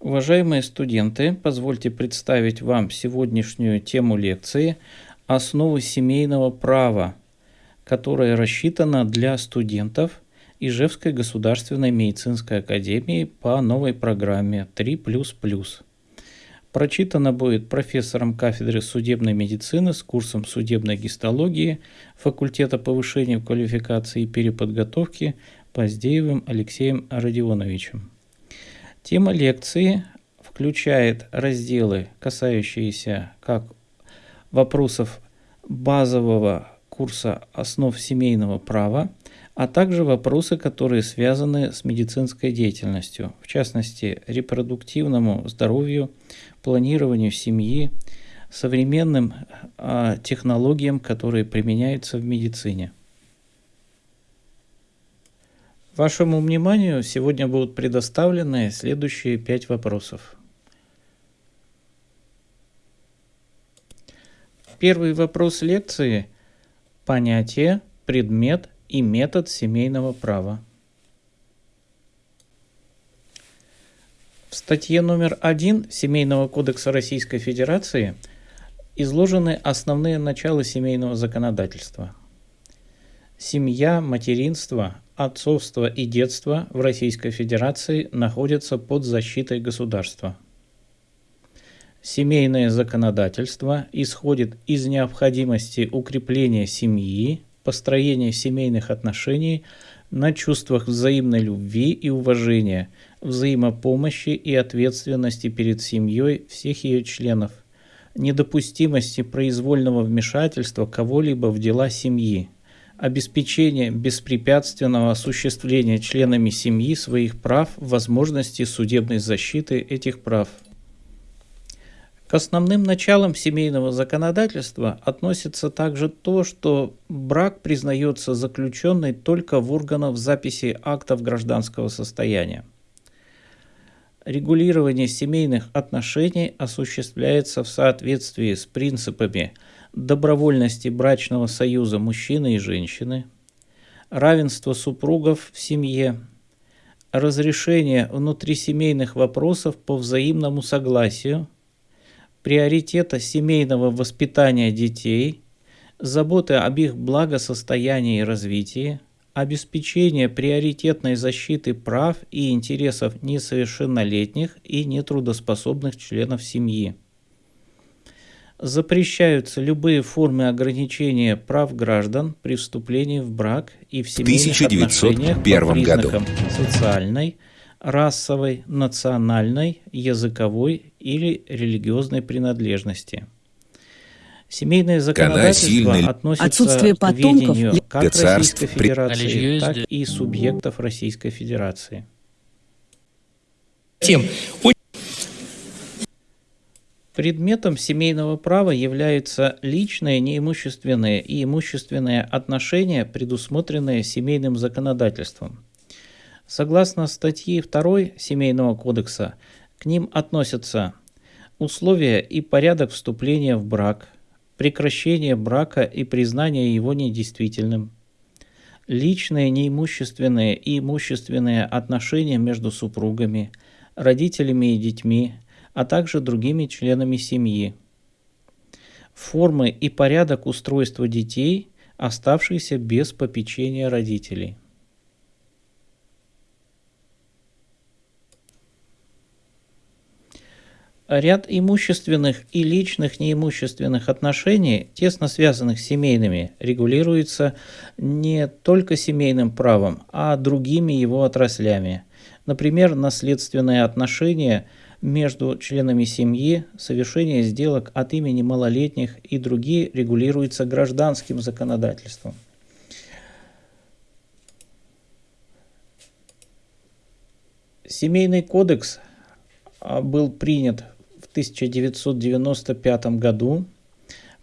Уважаемые студенты, позвольте представить вам сегодняшнюю тему лекции «Основы семейного права», которая рассчитана для студентов Ижевской государственной медицинской академии по новой программе 3++. Прочитана будет профессором кафедры судебной медицины с курсом судебной гистологии факультета повышения квалификации и переподготовки Поздеевым Алексеем Родионовичем. Тема лекции включает разделы, касающиеся как вопросов базового курса основ семейного права, а также вопросы, которые связаны с медицинской деятельностью, в частности, репродуктивному здоровью, планированию семьи, современным э, технологиям, которые применяются в медицине. Вашему вниманию сегодня будут предоставлены следующие пять вопросов. Первый вопрос лекции – понятие, предмет и метод семейного права. В статье номер один Семейного кодекса Российской Федерации изложены основные начала семейного законодательства. Семья, материнство, отцовство и детство в Российской Федерации находятся под защитой государства. Семейное законодательство исходит из необходимости укрепления семьи, построения семейных отношений на чувствах взаимной любви и уважения, взаимопомощи и ответственности перед семьей всех ее членов, недопустимости произвольного вмешательства кого-либо в дела семьи, обеспечение беспрепятственного осуществления членами семьи своих прав, возможности судебной защиты этих прав. К основным началам семейного законодательства относится также то, что брак признается заключенной только в органах записи актов гражданского состояния. Регулирование семейных отношений осуществляется в соответствии с принципами – добровольности брачного союза мужчины и женщины, равенство супругов в семье, разрешение внутрисемейных вопросов по взаимному согласию, приоритета семейного воспитания детей, заботы об их благосостоянии и развитии, обеспечение приоритетной защиты прав и интересов несовершеннолетних и нетрудоспособных членов семьи запрещаются любые формы ограничения прав граждан при вступлении в брак и в семейных в отношениях по признакам году. социальной, расовой, национальной, языковой или религиозной принадлежности. Семейное законодательство относится Отсутствие к ведению как Российской Федерации, так и субъектов Российской Федерации. Тем Предметом семейного права являются личные, неимущественные и имущественные отношения, предусмотренные семейным законодательством. Согласно статье 2 Семейного кодекса, к ним относятся условия и порядок вступления в брак, прекращение брака и признание его недействительным, личные, неимущественные и имущественные отношения между супругами, родителями и детьми – а также другими членами семьи. Формы и порядок устройства детей, оставшихся без попечения родителей. Ряд имущественных и личных неимущественных отношений, тесно связанных с семейными, регулируется не только семейным правом, а другими его отраслями. Например, наследственные отношения – между членами семьи, совершение сделок от имени малолетних и другие регулируются гражданским законодательством. Семейный кодекс а, был принят в 1995 году.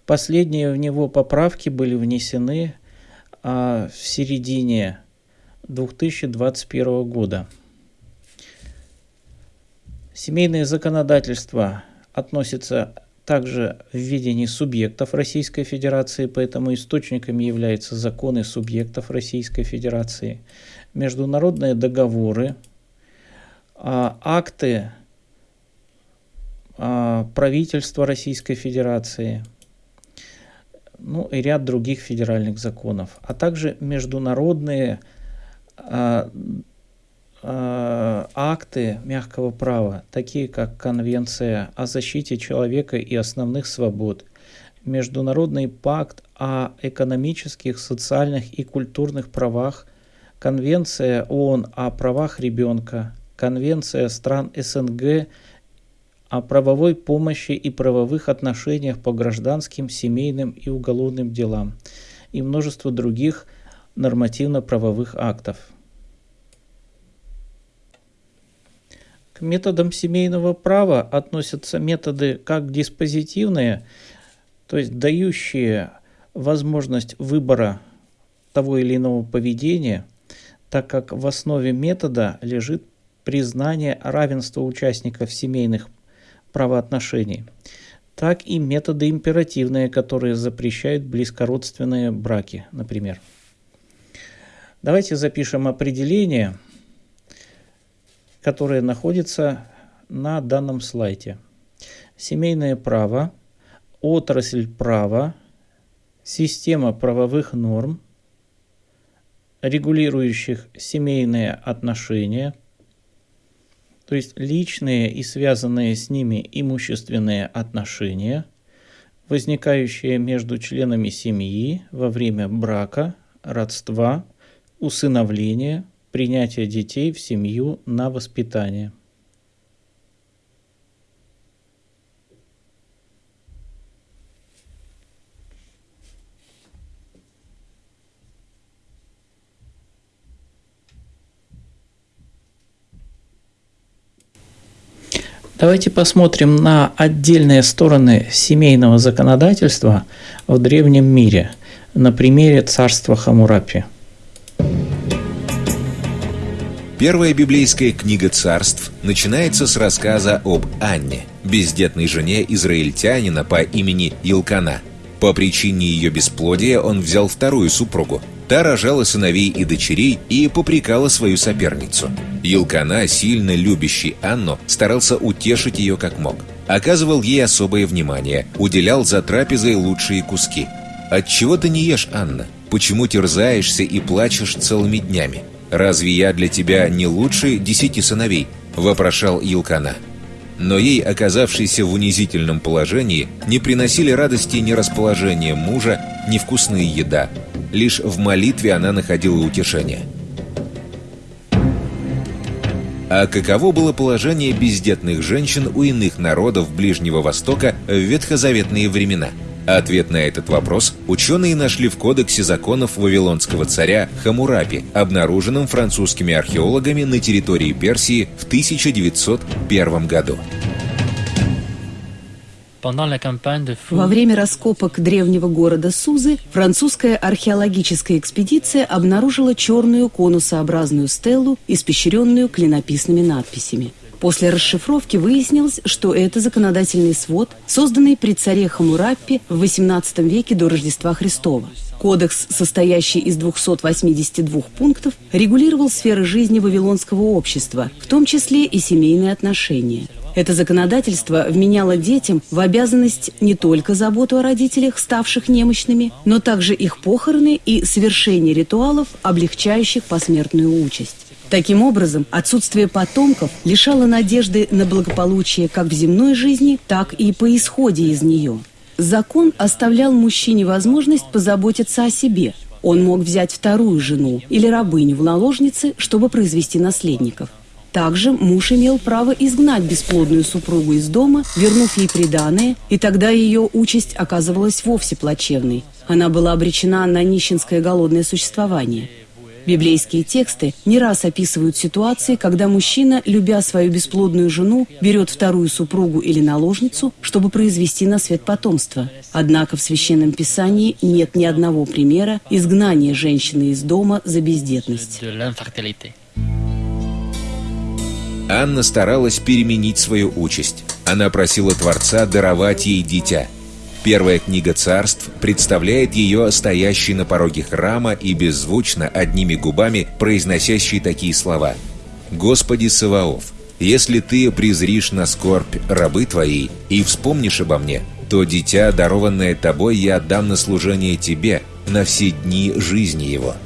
Последние в него поправки были внесены а, в середине 2021 года. Семейное законодательство относится также в видении субъектов Российской Федерации, поэтому источниками являются законы субъектов Российской Федерации, международные договоры, а, акты а, правительства Российской Федерации, ну и ряд других федеральных законов, а также международные а, акты мягкого права, такие как Конвенция о защите человека и основных свобод, Международный пакт о экономических, социальных и культурных правах, Конвенция ООН о правах ребенка, Конвенция стран СНГ о правовой помощи и правовых отношениях по гражданским, семейным и уголовным делам и множество других нормативно-правовых актов. К методам семейного права относятся методы как диспозитивные, то есть дающие возможность выбора того или иного поведения, так как в основе метода лежит признание равенства участников семейных правоотношений, так и методы императивные, которые запрещают близкородственные браки, например. Давайте запишем определение, которое находится на данном слайде. Семейное право, отрасль права, система правовых норм, регулирующих семейные отношения – то есть личные и связанные с ними имущественные отношения, возникающие между членами семьи во время брака, родства, усыновления, принятия детей в семью на воспитание. Давайте посмотрим на отдельные стороны семейного законодательства в древнем мире на примере царства Хамурапи. Первая библейская книга царств начинается с рассказа об Анне, бездетной жене израильтянина по имени Илкана. По причине ее бесплодия он взял вторую супругу, Та рожала сыновей и дочерей и попрекала свою соперницу. Елкана, сильно любящий Анну, старался утешить ее как мог. Оказывал ей особое внимание, уделял за трапезой лучшие куски. «Отчего ты не ешь, Анна? Почему терзаешься и плачешь целыми днями? Разве я для тебя не лучше десяти сыновей?» – вопрошал Елкана. Но ей, оказавшейся в унизительном положении, не приносили радости ни расположение мужа, ни вкусная еда. Лишь в молитве она находила утешение. А каково было положение бездетных женщин у иных народов Ближнего Востока в ветхозаветные времена? Ответ на этот вопрос ученые нашли в кодексе законов вавилонского царя Хамурапи, обнаруженном французскими археологами на территории Персии в 1901 году. Во время раскопок древнего города Сузы французская археологическая экспедиция обнаружила черную конусообразную стелу, испещренную клинописными надписями. После расшифровки выяснилось, что это законодательный свод, созданный при царе Хамураппе в XVIII веке до Рождества Христова. Кодекс, состоящий из 282 пунктов, регулировал сферы жизни вавилонского общества, в том числе и семейные отношения. Это законодательство вменяло детям в обязанность не только заботу о родителях, ставших немощными, но также их похороны и совершение ритуалов, облегчающих посмертную участь. Таким образом, отсутствие потомков лишало надежды на благополучие как в земной жизни, так и по исходе из нее. Закон оставлял мужчине возможность позаботиться о себе. Он мог взять вторую жену или рабыню в наложницы, чтобы произвести наследников. Также муж имел право изгнать бесплодную супругу из дома, вернув ей приданое, и тогда ее участь оказывалась вовсе плачевной. Она была обречена на нищенское голодное существование. Библейские тексты не раз описывают ситуации, когда мужчина, любя свою бесплодную жену, берет вторую супругу или наложницу, чтобы произвести на свет потомство. Однако в Священном Писании нет ни одного примера изгнания женщины из дома за бездетность. Анна старалась переменить свою участь. Она просила Творца даровать ей дитя. Первая книга царств представляет ее стоящей на пороге храма и беззвучно, одними губами, произносящей такие слова. «Господи Саваоф, если ты презришь на скорбь рабы твои и вспомнишь обо мне, то дитя, дарованное тобой, я отдам на служение тебе на все дни жизни его».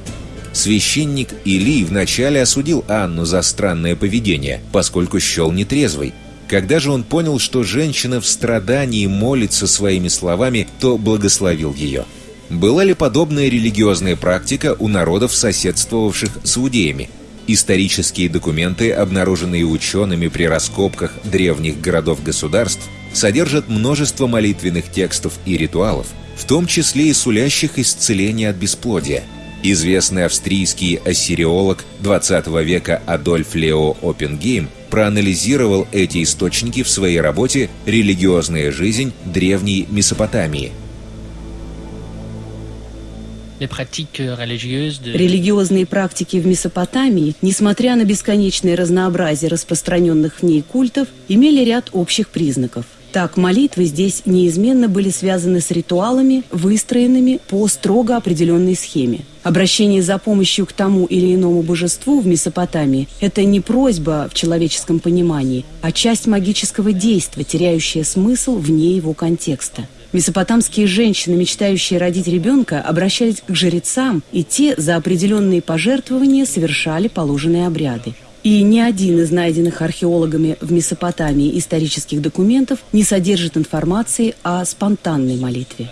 Священник Илий вначале осудил Анну за странное поведение, поскольку счел нетрезвой. Когда же он понял, что женщина в страдании молится своими словами, то благословил ее. Была ли подобная религиозная практика у народов, соседствовавших с иудеями? Исторические документы, обнаруженные учеными при раскопках древних городов-государств, содержат множество молитвенных текстов и ритуалов, в том числе и сулящих исцеление от бесплодия. Известный австрийский ассириолог 20 века Адольф Лео Оппенгейм проанализировал эти источники в своей работе «Религиозная жизнь древней Месопотамии», Религиозные практики в Месопотамии, несмотря на бесконечное разнообразие распространенных в ней культов, имели ряд общих признаков. Так, молитвы здесь неизменно были связаны с ритуалами, выстроенными по строго определенной схеме. Обращение за помощью к тому или иному божеству в Месопотамии – это не просьба в человеческом понимании, а часть магического действия, теряющая смысл вне его контекста. Месопотамские женщины, мечтающие родить ребенка, обращались к жрецам, и те за определенные пожертвования совершали положенные обряды. И ни один из найденных археологами в Месопотамии исторических документов не содержит информации о спонтанной молитве.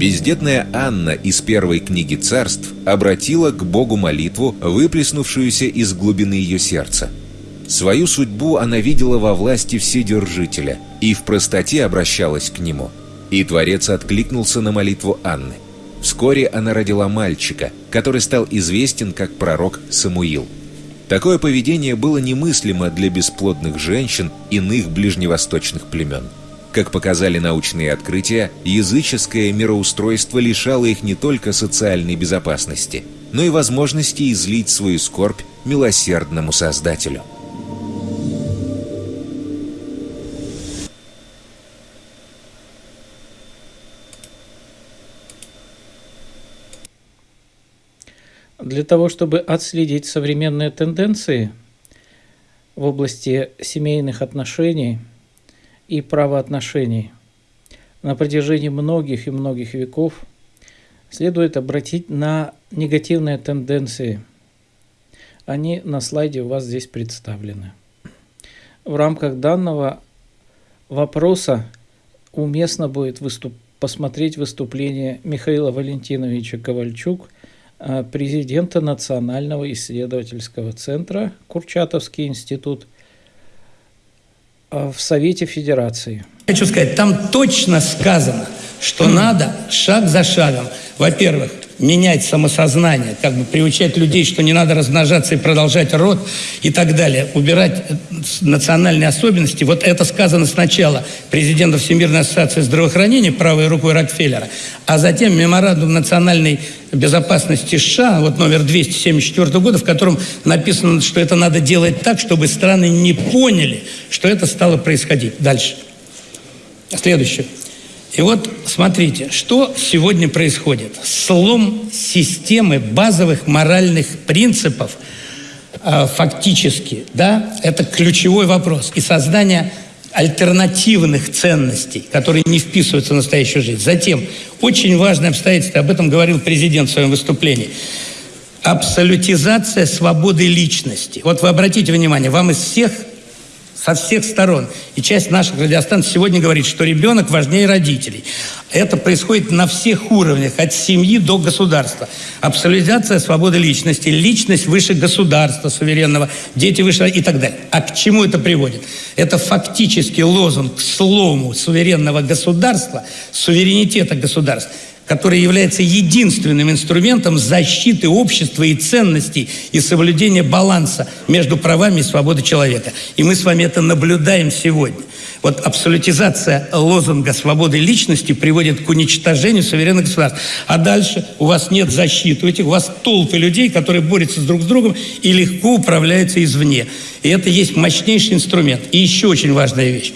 Бездетная Анна из первой книги царств обратила к Богу молитву, выплеснувшуюся из глубины ее сердца – Свою судьбу она видела во власти Вседержителя и в простоте обращалась к нему. И Творец откликнулся на молитву Анны. Вскоре она родила мальчика, который стал известен как пророк Самуил. Такое поведение было немыслимо для бесплодных женщин иных ближневосточных племен. Как показали научные открытия, языческое мироустройство лишало их не только социальной безопасности, но и возможности излить свою скорбь милосердному Создателю. Для того, чтобы отследить современные тенденции в области семейных отношений и правоотношений на протяжении многих и многих веков, следует обратить на негативные тенденции. Они на слайде у вас здесь представлены. В рамках данного вопроса уместно будет выступ посмотреть выступление Михаила Валентиновича Ковальчук – Э, президента Национального исследовательского центра Курчатовский институт в Совете Федерации. Хочу сказать, там точно сказано, что надо шаг за шагом, во-первых, менять самосознание, как бы приучать людей, что не надо размножаться и продолжать род и так далее, убирать э, национальные особенности. Вот это сказано сначала президента Всемирной ассоциации здравоохранения правой рукой Рокфеллера, а затем меморандум национальной безопасности США, вот номер 274 года, в котором написано, что это надо делать так, чтобы страны не поняли, что это стало происходить. Дальше. Следующее. И вот смотрите, что сегодня происходит. Слом системы базовых моральных принципов э, фактически, да, это ключевой вопрос. И создание альтернативных ценностей, которые не вписываются в настоящую жизнь. Затем, очень важное обстоятельство, об этом говорил президент в своем выступлении, абсолютизация свободы личности. Вот вы обратите внимание, вам из всех со всех сторон. И часть наших радиостанций сегодня говорит, что ребенок важнее родителей. Это происходит на всех уровнях, от семьи до государства. Абсолютизация свободы личности, личность выше государства суверенного, дети выше и так далее. А к чему это приводит? Это фактически лозунг к слому суверенного государства, суверенитета государства который является единственным инструментом защиты общества и ценностей и соблюдения баланса между правами и свободой человека. И мы с вами это наблюдаем сегодня. Вот абсолютизация лозунга свободы личности приводит к уничтожению суверенных государств. А дальше у вас нет защиты, у этих у вас толпы людей, которые борются друг с другом и легко управляются извне. И это есть мощнейший инструмент. И еще очень важная вещь.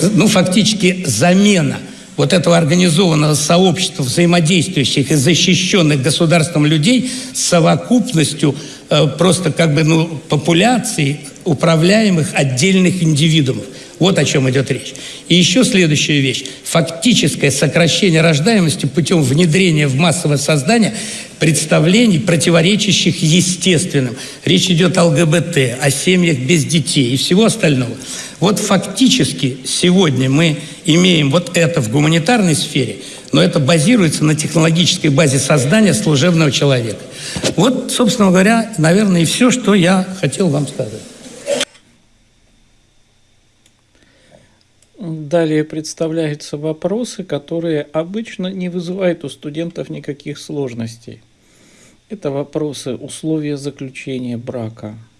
Ну, фактически замена – вот этого организованного сообщества взаимодействующих и защищенных государством людей с совокупностью э, просто как бы ну, популяций управляемых отдельных индивидуумов. Вот о чем идет речь. И еще следующая вещь. Фактическое сокращение рождаемости путем внедрения в массовое создание представлений, противоречащих естественным. Речь идет о ЛГБТ, о семьях без детей и всего остального. Вот фактически сегодня мы имеем вот это в гуманитарной сфере, но это базируется на технологической базе создания служебного человека. Вот, собственно говоря, наверное, и все, что я хотел вам сказать. Далее представляются вопросы, которые обычно не вызывают у студентов никаких сложностей. Это вопросы условия заключения брака –